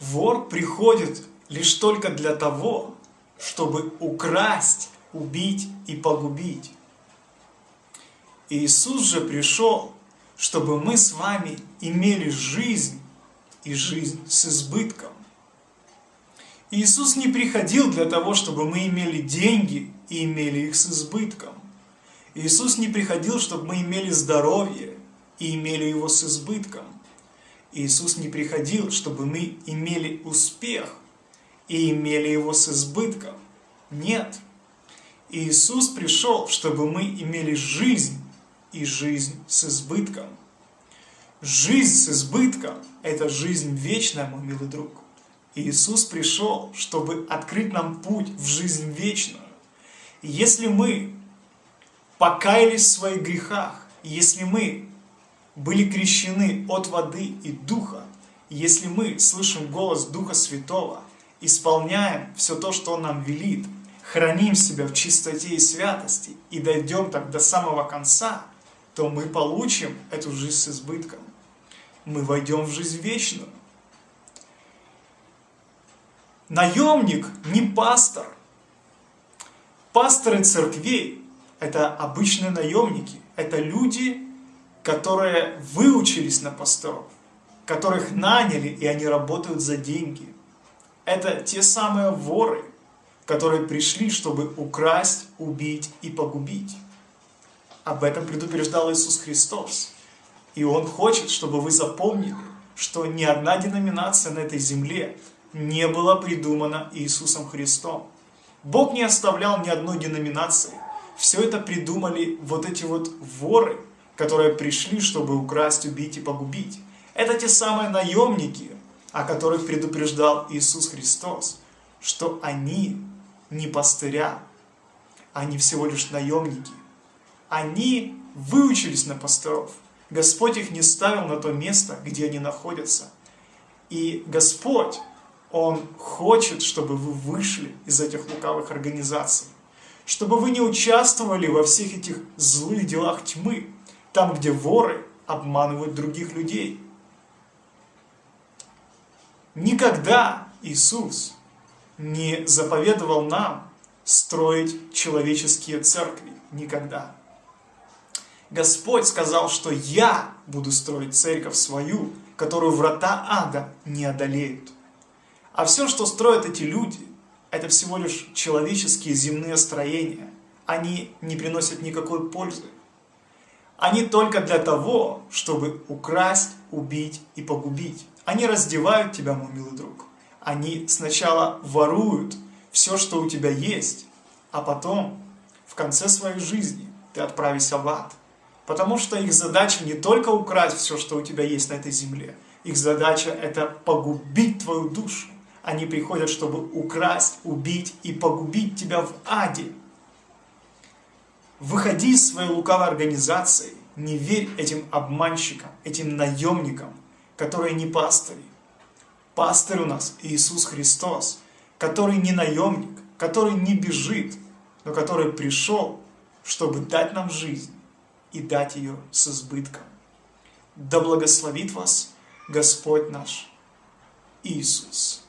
Вор приходит лишь только для того, чтобы украсть, убить и погубить. Иисус же пришел, чтобы мы с вами имели жизнь и жизнь с избытком. Иисус не приходил для того, чтобы мы имели деньги и имели их с избытком. Иисус не приходил, чтобы мы имели здоровье и имели его с избытком. Иисус не приходил, чтобы мы имели успех и имели его с избытком. Нет. Иисус пришел, чтобы мы имели жизнь и жизнь с избытком. Жизнь с избытком – это жизнь вечная, мой милый друг. Иисус пришел, чтобы открыть нам путь в жизнь вечную. Если мы покаялись в своих грехах, если мы были крещены от воды и духа, если мы слышим голос Духа Святого, исполняем все то, что Он нам велит, храним себя в чистоте и святости и дойдем так до самого конца, то мы получим эту жизнь с избытком. Мы войдем в жизнь вечную. Наемник не пастор. Пасторы церквей – это обычные наемники. Это люди, которые выучились на пасторов, которых наняли, и они работают за деньги. Это те самые воры, которые пришли, чтобы украсть, убить и погубить. Об этом предупреждал Иисус Христос. И Он хочет, чтобы вы запомнили, что ни одна деноминация на этой земле не была придумана Иисусом Христом. Бог не оставлял ни одной деноминации. Все это придумали вот эти вот воры, которые пришли, чтобы украсть, убить и погубить. Это те самые наемники, о которых предупреждал Иисус Христос, что они не пастыря, они всего лишь наемники. Они выучились на пасторов. Господь их не ставил на то место, где они находятся. И Господь он хочет, чтобы вы вышли из этих лукавых организаций, чтобы вы не участвовали во всех этих злых делах тьмы, там, где воры обманывают других людей. Никогда Иисус не заповедовал нам строить человеческие церкви. Никогда. Господь сказал, что я буду строить церковь свою, которую врата ада не одолеют. А все, что строят эти люди, это всего лишь человеческие земные строения. Они не приносят никакой пользы. Они только для того, чтобы украсть, убить и погубить. Они раздевают тебя, мой милый друг. Они сначала воруют все, что у тебя есть, а потом, в конце своей жизни, ты отправишься в ад. Потому что их задача не только украсть все, что у тебя есть на этой земле. Их задача это погубить твою душу. Они приходят, чтобы украсть, убить и погубить тебя в аде. Выходи из своей лукавой организации, не верь этим обманщикам, этим наемникам, которые не пастыри. Пастырь у нас Иисус Христос, который не наемник, который не бежит, но который пришел, чтобы дать нам жизнь и дать ее с избытком. Да благословит вас Господь наш Иисус.